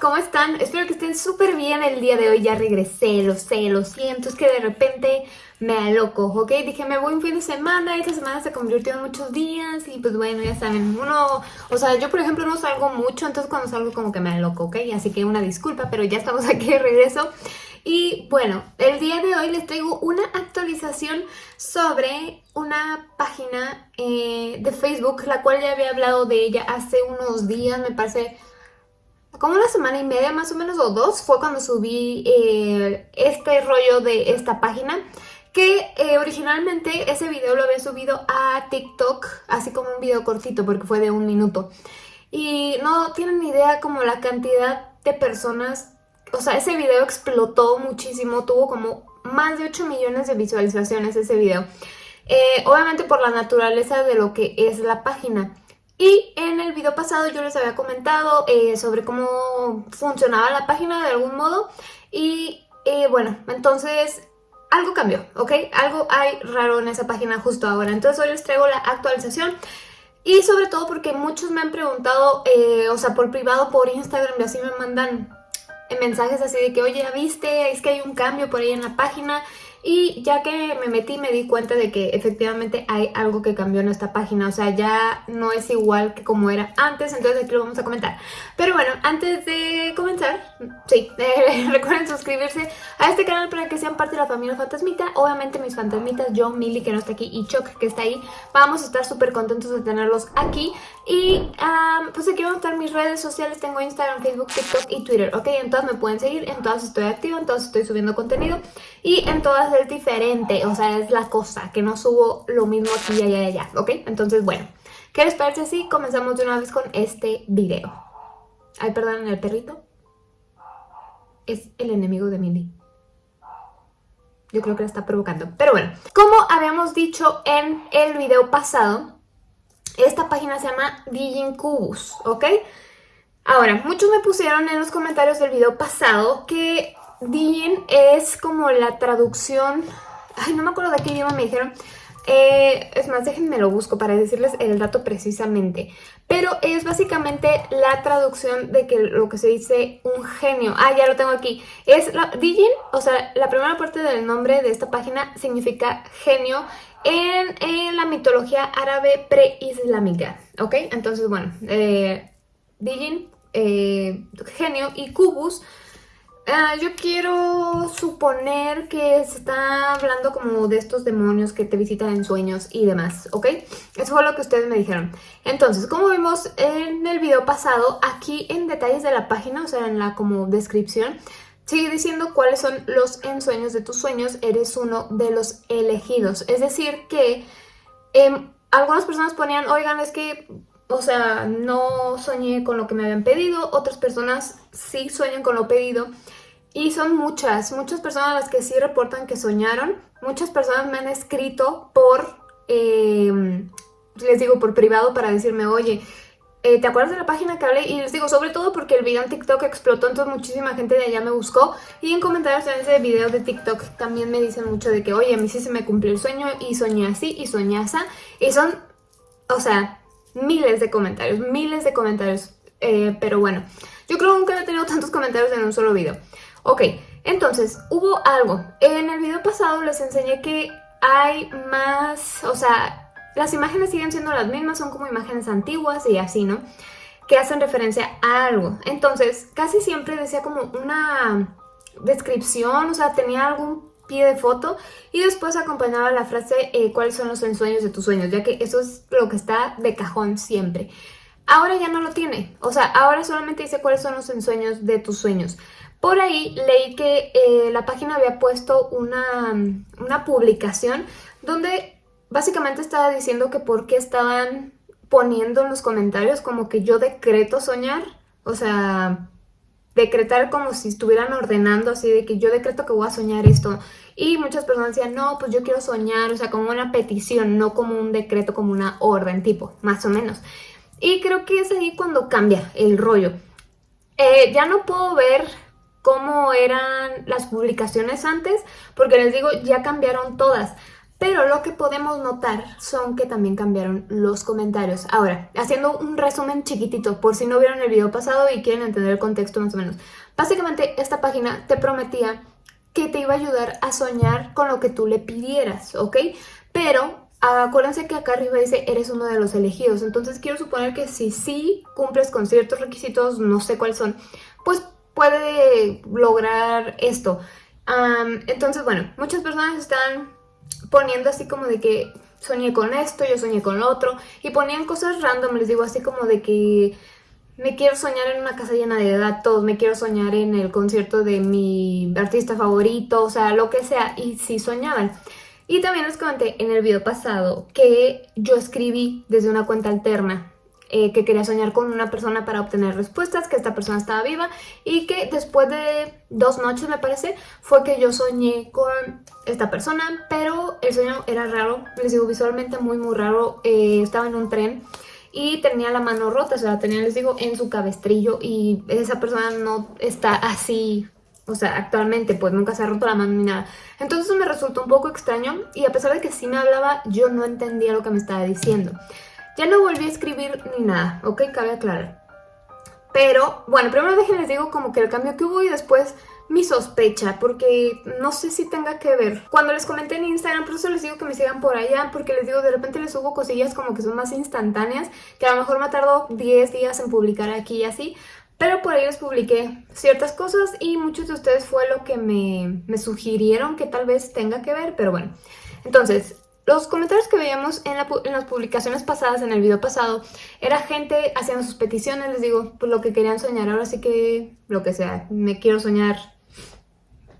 ¿cómo están? Espero que estén súper bien el día de hoy, ya regresé, lo sé, lo siento, es que de repente me aloco, ¿ok? Dije, me voy un fin de semana, esta semana se convirtió en muchos días y pues bueno, ya saben, uno, o sea, yo por ejemplo no salgo mucho, entonces cuando salgo como que me aloco, ¿ok? Así que una disculpa, pero ya estamos aquí de regreso. Y bueno, el día de hoy les traigo una actualización sobre una página eh, de Facebook, la cual ya había hablado de ella hace unos días, me parece como una semana y media más o menos o dos fue cuando subí eh, este rollo de esta página que eh, originalmente ese video lo había subido a TikTok así como un video cortito porque fue de un minuto. Y no tienen idea como la cantidad de personas o sea ese video explotó muchísimo tuvo como más de 8 millones de visualizaciones ese video. Eh, obviamente por la naturaleza de lo que es la página y en el video pasado yo les había comentado eh, sobre cómo funcionaba la página de algún modo y eh, bueno, entonces algo cambió, ¿ok? Algo hay raro en esa página justo ahora, entonces hoy les traigo la actualización y sobre todo porque muchos me han preguntado, eh, o sea, por privado, por Instagram y así me mandan mensajes así de que, oye, ¿ya viste? Es que hay un cambio por ahí en la página y ya que me metí me di cuenta de que efectivamente hay algo que cambió en esta página, o sea, ya no es igual que como era antes, entonces aquí lo vamos a comentar. Pero bueno, antes de comenzar, sí, recuerden suscribirse a este canal para que sean parte de la familia Fantasmita. Obviamente mis fantasmitas, yo, Milly que no está aquí y Chuck que está ahí, vamos a estar súper contentos de tenerlos aquí. Y pues aquí van a estar mis redes sociales, tengo Instagram, Facebook, TikTok y Twitter, ¿ok? En todas me pueden seguir, en todas estoy activa, en todas estoy subiendo contenido y en todas diferente, o sea, es la cosa, que no subo lo mismo aquí y allá y allá, ¿ok? Entonces, bueno, ¿qué les parece así? Comenzamos de una vez con este video. Ay, perdón, el perrito es el enemigo de Mindy. Yo creo que la está provocando. Pero bueno, como habíamos dicho en el video pasado, esta página se llama Digincubus, ¿ok? Ahora, muchos me pusieron en los comentarios del video pasado que Digin es como la traducción... Ay, no me acuerdo de qué idioma me dijeron. Eh, es más, déjenme lo busco para decirles el dato precisamente. Pero es básicamente la traducción de que lo que se dice un genio. Ah, ya lo tengo aquí. Es la, Digin, o sea, la primera parte del nombre de esta página significa genio en, la mitología árabe preislámica, ¿ok? Entonces, bueno, eh, Dijin, eh, genio, y Kubus, ah, yo quiero suponer que se está hablando como de estos demonios que te visitan en sueños y demás, ¿ok? Eso fue lo que ustedes me dijeron. Entonces, como vimos en el video pasado, aquí en detalles de la página, o sea, en la como descripción, Sigue diciendo cuáles son los ensueños de tus sueños, eres uno de los elegidos. Es decir que em, algunas personas ponían, oigan, es que, o sea, no soñé con lo que me habían pedido, otras personas sí sueñan con lo pedido. Y son muchas, muchas personas las que sí reportan que soñaron. Muchas personas me han escrito por, em, les digo, por privado para decirme, oye, eh, ¿te acuerdas de la página que hablé? Y les digo, sobre todo porque el video en TikTok explotó, entonces muchísima gente de allá me buscó. Y en comentarios en ese video de TikTok también me dicen mucho de que, oye, a mí sí se me cumplió el sueño y soñé así y soñé así. Y son, o sea, miles de comentarios, miles de comentarios. Eh, pero bueno, yo creo que nunca he tenido tantos comentarios en un solo video. Ok, entonces, hubo algo. En el video pasado les enseñé que hay más, o sea, las imágenes siguen siendo las mismas, son como imágenes antiguas y así, ¿no? Que hacen referencia a algo. Entonces, casi siempre decía como una descripción, o sea, tenía algún pie de foto y después acompañaba la frase eh, cuáles son los ensueños de tus sueños, ya que eso es lo que está de cajón siempre. Ahora ya no lo tiene, o sea, ahora solamente dice cuáles son los ensueños de tus sueños. Por ahí leí que eh, la página había puesto una, una publicación donde básicamente estaba diciendo que por qué estaban poniendo en los comentarios como que yo decreto soñar, o sea, decretar como si estuvieran ordenando así de que yo decreto que voy a soñar esto. Y muchas personas decían, no, pues yo quiero soñar, o sea, como una petición, no como un decreto, como una orden, tipo, más o menos. Y creo que es ahí cuando cambia el rollo. Eh, ya no puedo ver cómo eran las publicaciones antes, porque les digo, ya cambiaron todas. Pero lo que podemos notar son que también cambiaron los comentarios. Ahora, haciendo un resumen chiquitito, por si no vieron el video pasado y quieren entender el contexto más o menos. Básicamente, esta página te prometía que te iba a ayudar a soñar con lo que tú le pidieras, ¿ok? Pero acuérdense que acá arriba dice eres uno de los elegidos, entonces quiero suponer que si sí cumples con ciertos requisitos, no sé cuáles son, pues puede lograr esto. entonces, bueno, muchas personas están poniendo así como de que soñé con esto, yo soñé con lo otro, y ponían cosas random, les digo así como de que me quiero soñar en una casa llena de datos, me quiero soñar en el concierto de mi artista favorito, o sea, lo que sea, y sí soñaban. Y también les comenté en el video pasado que yo escribí desde una cuenta alterna eh, que quería soñar con una persona para obtener respuestas, que esta persona estaba viva y que después de dos noches me parece fue que yo soñé con esta persona, pero el sueño era raro, les digo visualmente muy muy raro, eh, estaba en un tren y tenía la mano rota, o sea, tenía, les digo, en su cabestrillo y esa persona no está así o sea, actualmente pues nunca se ha roto la mano ni nada. Entonces me resultó un poco extraño y a pesar de que sí me hablaba, yo no entendía lo que me estaba diciendo. Ya no volví a escribir ni nada, ¿ok? Cabe aclarar. Pero, bueno, primero déjenles digo como que el cambio que hubo y después mi sospecha, porque no sé si tenga que ver. Cuando les comenté en Instagram, por eso les digo que me sigan por allá, porque les digo, de repente les subo cosillas como que son más instantáneas, que a lo mejor me tardó 10 días en publicar aquí y así, pero por ahí les publiqué ciertas cosas y muchos de ustedes fue lo que me, sugirieron que tal vez tenga que ver, pero bueno. Entonces, los comentarios que veíamos en, las publicaciones pasadas, en el video pasado, era gente haciendo sus peticiones, les digo, pues lo que querían soñar, ahora sí que lo que sea, me quiero soñar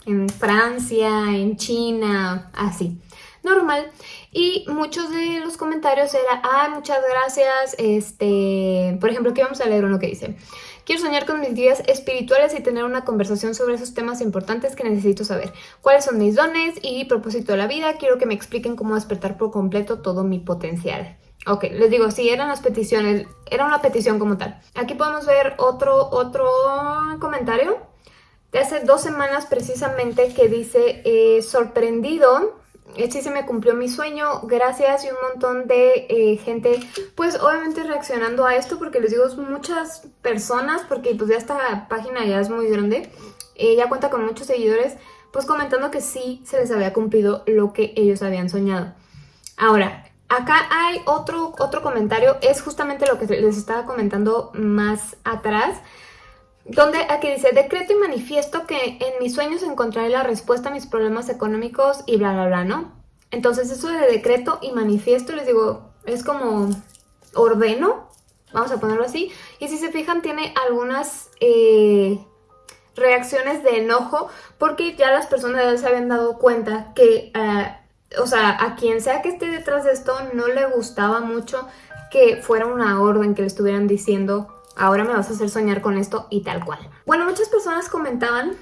en Francia, en China, así, normal. Y muchos de los comentarios era, ah, muchas gracias, este, por ejemplo, aquí vamos a leer uno que dice, Quiero soñar con mis guías espirituales y tener una conversación sobre esos temas importantes que necesito saber. ¿Cuáles son mis dones y propósito de la vida? Quiero que me expliquen cómo despertar por completo todo mi potencial. Ok, les digo, sí, eran las peticiones, era una petición como tal. Aquí podemos ver otro, otro comentario de hace dos semanas precisamente que dice, eh, sorprendido sí se me cumplió mi sueño, gracias y un montón de eh, gente, pues obviamente reaccionando a esto, porque les digo, muchas personas, porque pues ya esta página ya es muy grande, ella ya cuenta con muchos seguidores, pues comentando que sí se les había cumplido lo que ellos habían soñado. Ahora, acá hay otro, otro comentario, es justamente lo que les estaba comentando más atrás, donde aquí dice, decreto y manifiesto que en mis sueños encontraré la respuesta a mis problemas económicos y bla, bla, bla, ¿no? Entonces eso de decreto y manifiesto, les digo, es como ordeno, vamos a ponerlo así, y si se fijan tiene algunas eh, reacciones de enojo porque ya las personas se habían dado cuenta que, eh, o sea, a quien sea que esté detrás de esto no le gustaba mucho que fuera una orden que le estuvieran diciendo ahora me vas a hacer soñar con esto y tal cual. Bueno, muchas personas comentaban,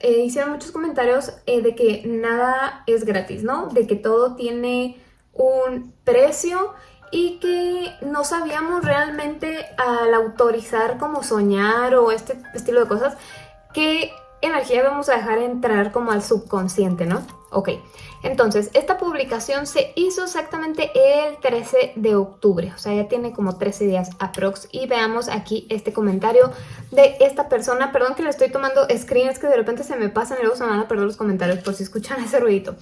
eh, hicieron muchos comentarios eh, de que nada es gratis, ¿no? De que todo tiene un precio y que no sabíamos realmente al autorizar como soñar o este estilo de cosas qué energía vamos a dejar entrar como al subconsciente, ¿no? Ok, entonces esta publicación se hizo exactamente el 13 de octubre, o sea ya tiene como 13 días aprox y veamos aquí este comentario de esta persona, perdón que le estoy tomando screens que de repente se me pasan y luego se me van a perder los comentarios por si escuchan ese ruidito.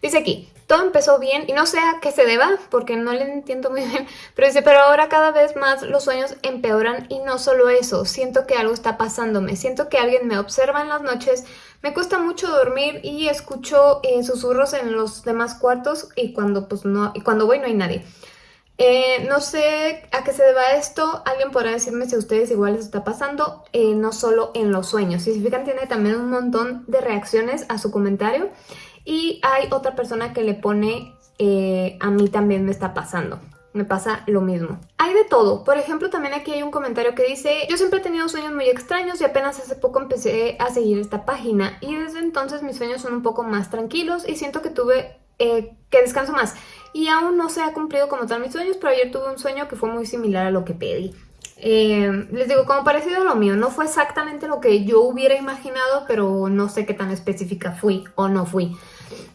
Dice aquí, todo empezó bien y no sé a qué se deba porque no le entiendo muy bien, pero dice, pero ahora cada vez más los sueños empeoran y no solo eso, siento que algo está pasándome, siento que alguien me observa en las noches, me cuesta mucho dormir y escucho eh, susurros en los demás cuartos y cuando, pues, no, y cuando voy no hay nadie. Eh, no sé a qué se deba esto, alguien podrá decirme si a ustedes igual les está pasando, eh, no solo en los sueños. Si se fijan tiene también un montón de reacciones a su comentario y hay otra persona que le pone a mí también me está pasando me pasa lo mismo. Hay de todo. Por ejemplo, también aquí hay un comentario que dice Yo siempre he tenido sueños muy extraños y apenas hace poco empecé a seguir esta página y desde entonces mis sueños son un poco más tranquilos y siento que tuve eh, que descanso más. Y aún no se ha cumplido como tal mis sueños, pero ayer tuve un sueño que fue muy similar a lo que pedí. Eh, les digo, como parecido a lo mío, no fue exactamente lo que yo hubiera imaginado, pero no sé qué tan específica fui o no fui.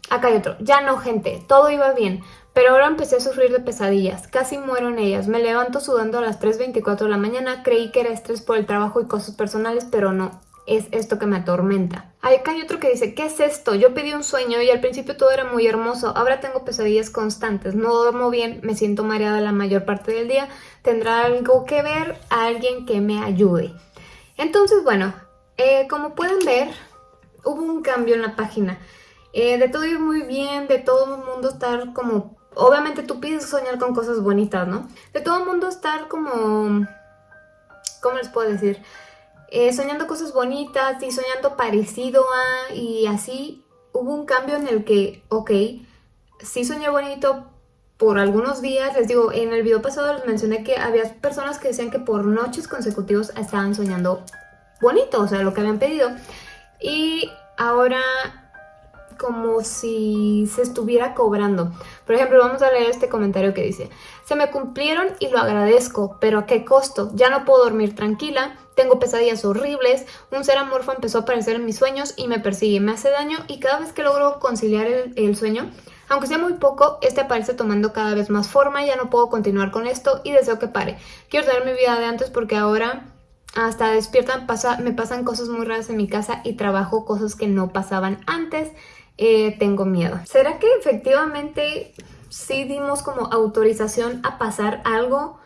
Acá hay otro. Ya no, gente. Todo iba bien. Pero ahora empecé a sufrir de pesadillas. Casi muero en ellas. Me levanto sudando a las 3.24 de la mañana. Creí que era estrés por el trabajo y cosas personales, pero no. Es esto que me atormenta. Acá hay otro que dice, ¿qué es esto? Yo pedí un sueño y al principio todo era muy hermoso. Ahora tengo pesadillas constantes. No duermo bien, me siento mareada la mayor parte del día. ¿Tendrá algo que ver? Alguien que me ayude. Entonces, bueno, eh, como pueden ver, hubo un cambio en la página. Eh, de todo ir muy bien, de todo el mundo estar como... Obviamente tú pides soñar con cosas bonitas, ¿no? De todo el mundo estar como... ¿Cómo les puedo decir? Eh, soñando cosas bonitas y soñando parecido a... Y así hubo un cambio en el que, ok, sí soñé bonito por algunos días. Les digo, en el video pasado les mencioné que había personas que decían que por noches consecutivos estaban soñando bonito, o sea, lo que habían pedido. Y ahora como si se estuviera cobrando. Por ejemplo, vamos a leer este comentario que dice Se me cumplieron y lo agradezco, pero ¿a qué costo? Ya no puedo dormir tranquila, tengo pesadillas horribles, un ser amorfo empezó a aparecer en mis sueños y me persigue, me hace daño y cada vez que logro conciliar el, sueño, aunque sea muy poco, este aparece tomando cada vez más forma, ya no puedo continuar con esto y deseo que pare. Quiero tener mi vida de antes porque ahora hasta despiertan, me pasan cosas muy raras en mi casa y trabajo cosas que no pasaban antes. Eh, tengo miedo. ¿Será que efectivamente sí dimos como autorización a pasar algo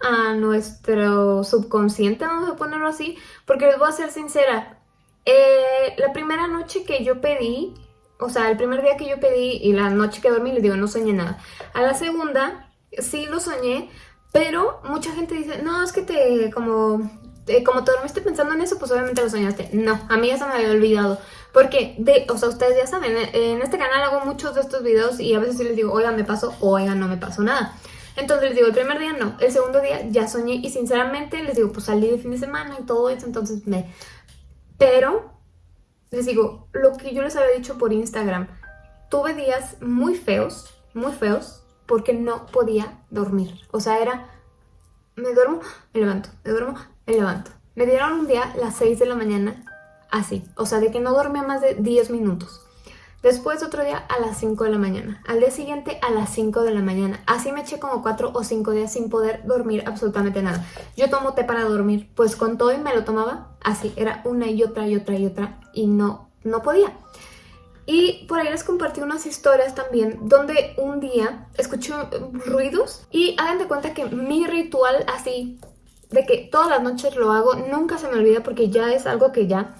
a nuestro subconsciente, vamos a ponerlo así? Porque les voy a ser sincera, eh, la primera noche que yo pedí, o sea, el primer día que yo pedí y la noche que dormí, les digo, no soñé nada. A la segunda, sí lo soñé, pero mucha gente dice, no, es que te, como, como te dormiste pensando en eso, pues obviamente lo soñaste. No, a mí ya se me había olvidado. Porque, de, o sea, ustedes ya saben, en este canal hago muchos de estos videos y a veces les digo, oiga, me pasó, oiga, no me pasó nada. Entonces les digo, el primer día no, el segundo día ya soñé y sinceramente les digo, pues salí de fin de semana y todo eso, entonces me... Pero, les digo, lo que yo les había dicho por Instagram, tuve días muy feos, muy feos, porque no podía dormir. O sea, era, me duermo, me levanto, me duermo, me levanto. Me dieron un día las 6 de la mañana así, o sea, de que no dormía más de 10 minutos. Después otro día a las 5 de la mañana, al día siguiente a las 5 de la mañana. Así me eché como 4 o 5 días sin poder dormir absolutamente nada. Yo tomo té para dormir, pues con todo y me lo tomaba así, era una y otra y otra y otra y no, no podía. Y por ahí les compartí unas historias también donde un día escuché ruidos y hagan de cuenta que mi ritual así de que todas las noches lo hago, nunca se me olvida porque ya es algo que ya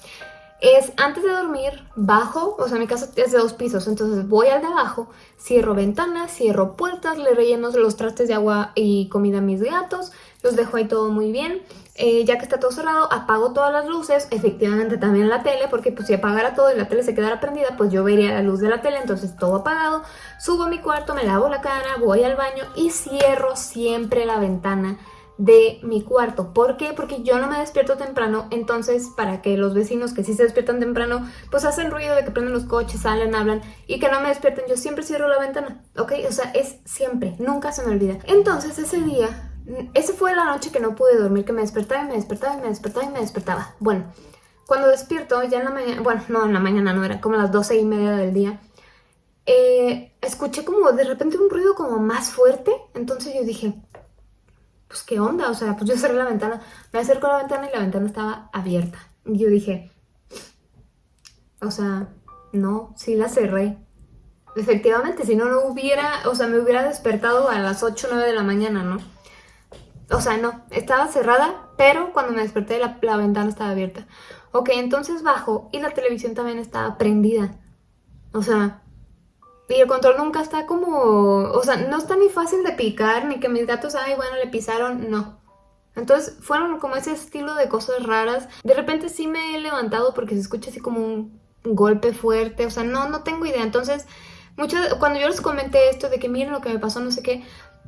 es antes de dormir, bajo, o sea, mi casa es de dos pisos, entonces voy al de abajo, cierro ventanas, cierro puertas, le relleno los trastes de agua y comida a mis gatos, los dejo ahí todo muy bien. Eh, ya que está todo cerrado, apago todas las luces, efectivamente también la tele, porque pues si apagara todo y la tele se quedara prendida, pues yo vería la luz de la tele, entonces todo apagado. Subo a mi cuarto, me lavo la cara, voy al baño y cierro siempre la ventana de mi cuarto. ¿Por qué? Porque yo no me despierto temprano, entonces para que los vecinos que sí se despiertan temprano, pues hacen ruido de que prenden los coches, salen, hablan y que no me despierten, yo siempre cierro la ventana, ¿ok? O sea, es siempre, nunca se me olvida. Entonces ese día, esa fue la noche que no pude dormir, que me despertaba y me despertaba y me despertaba y me despertaba. Bueno, cuando despierto, ya en la mañana, bueno, no, en la mañana no, era como las doce y media del día, eh, escuché como de repente un ruido como más fuerte, entonces yo dije, pues qué onda, o sea, pues yo cerré la ventana, me acerco a la ventana y la ventana estaba abierta. Y yo dije, o sea, no, sí la cerré. Efectivamente, si no, no hubiera, o sea, me hubiera despertado a las 8 o 9 de la mañana, ¿no? O sea, no, estaba cerrada, pero cuando me desperté la, la ventana estaba abierta. Ok, entonces bajo y la televisión también estaba prendida. O sea, y el control nunca está como... O sea, no está ni fácil de picar, ni que mis gatos, ay, bueno, le pisaron, no. Entonces fueron como ese estilo de cosas raras. De repente sí me he levantado porque se escucha así como un golpe fuerte. O sea, no, no tengo idea. Entonces, muchos, cuando yo les comenté esto de que miren lo que me pasó, no sé qué,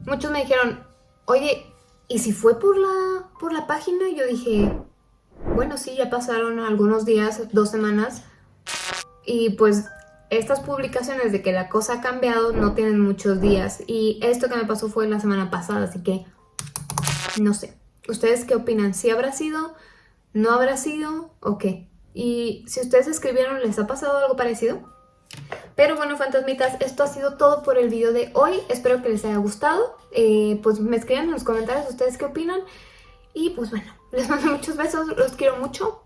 muchos me dijeron, oye, ¿y si fue por la, por la página? Y yo dije, bueno, sí, ya pasaron algunos días, dos semanas. Y pues estas publicaciones de que la cosa ha cambiado no tienen muchos días y esto que me pasó fue la semana pasada, así que no sé. ¿Ustedes qué opinan? ¿Si habrá sido? ¿No habrá sido? ¿O qué? Y si ustedes escribieron, ¿les ha pasado algo parecido? Pero bueno, fantasmitas, esto ha sido todo por el video de hoy. Espero que les haya gustado. Eh, pues me escriban en los comentarios ustedes qué opinan. Y pues bueno, les mando muchos besos, los quiero mucho.